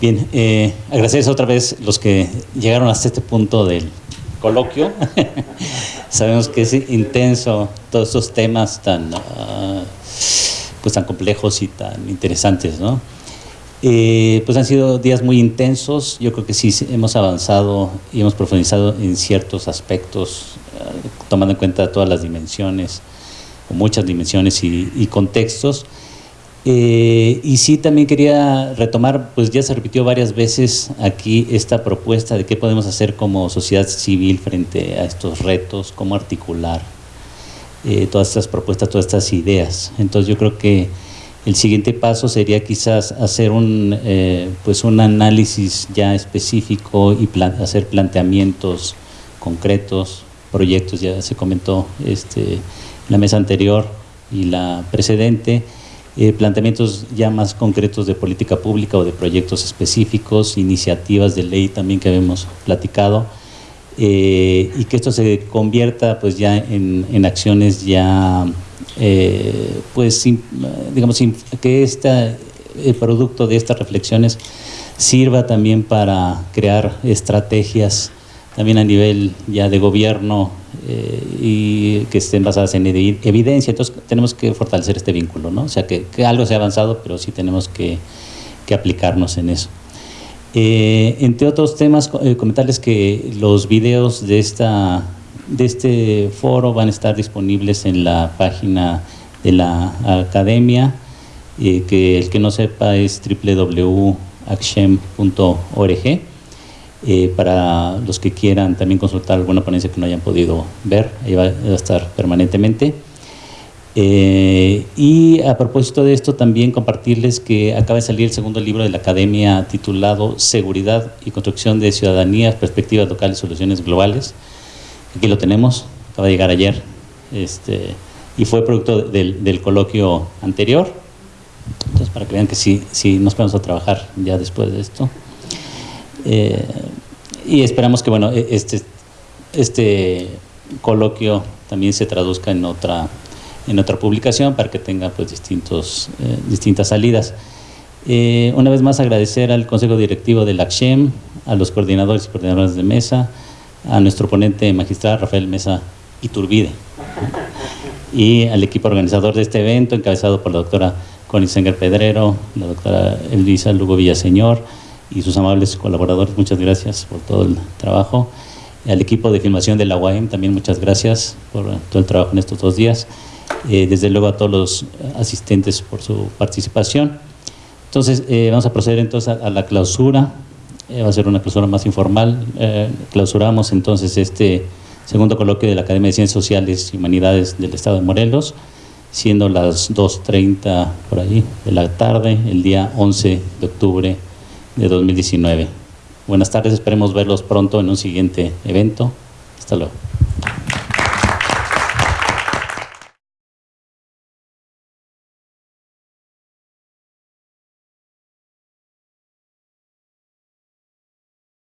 Bien, eh, agradecer otra vez los que llegaron hasta este punto del coloquio. Sabemos que es intenso todos estos temas tan, ah, pues tan complejos y tan interesantes, ¿no? Eh, pues han sido días muy intensos, yo creo que sí hemos avanzado y hemos profundizado en ciertos aspectos, ah, tomando en cuenta todas las dimensiones, muchas dimensiones y, contextos. Eh, y sí también quería retomar, pues ya se repitió varias veces aquí esta propuesta de qué podemos hacer como sociedad civil frente a estos retos, cómo articular eh, todas estas propuestas, todas estas ideas. Entonces yo creo que el siguiente paso sería quizás hacer un, eh, pues un análisis ya específico y hacer planteamientos concretos, proyectos, ya se comentó este, la mesa anterior y la precedente, eh, planteamientos ya más concretos de política pública o de proyectos específicos, iniciativas de ley también que habíamos platicado, eh, y que esto se convierta pues ya en, en acciones ya eh, pues digamos que este el producto de estas reflexiones sirva también para crear estrategias también a nivel ya de gobierno eh, y que estén basadas en evidencia. Entonces tenemos que fortalecer este vínculo, ¿no? O sea, que, algo se ha avanzado, pero sí tenemos que, que aplicarnos en eso. Eh, entre otros temas, comentarles que los videos de esta de este foro van a estar disponibles en la página de la academia, eh, que el que no sepa es www.achem.org, eh, para los que quieran también consultar alguna ponencia que no hayan podido ver, ahí va, a estar permanentemente. Eh, y a propósito de esto también compartirles que acaba de salir el segundo libro de la Academia titulado Seguridad y Construcción de Ciudadanías, Perspectivas Locales y Soluciones Globales, Aquí lo tenemos, acaba de llegar ayer, este, y fue producto del, coloquio anterior. Entonces, para que vean que sí, sí nos vamos a trabajar ya después de esto. Eh, y esperamos que bueno, e, este, este coloquio también se traduzca en otra, en otra publicación para que tenga pues distintos, eh, distintas salidas. Eh, una vez más agradecer al Consejo Directivo del ACSHEM, a los coordinadores y coordinadoras de mesa, a nuestro ponente magistral Rafael Mesa Iturbide y al equipo organizador de este evento encabezado por la doctora Connie Senger Pedrero, la doctora Elisa Lugo Villaseñor y sus amables colaboradores, muchas gracias por todo el trabajo. Al equipo de filmación de la UAM también muchas gracias por todo el trabajo en estos dos días. Eh, desde luego a todos los asistentes por su participación. Entonces, eh, vamos a proceder entonces a la clausura. Eh, va a ser una clausura más informal. Eh, clausuramos entonces este segundo coloquio de la Academia de Ciencias Sociales y Humanidades del Estado de Morelos, siendo las 2.30 por ahí de la tarde, el día 11 de octubre de 2019. Buenas tardes, esperemos verlos pronto en un siguiente evento. Hasta luego.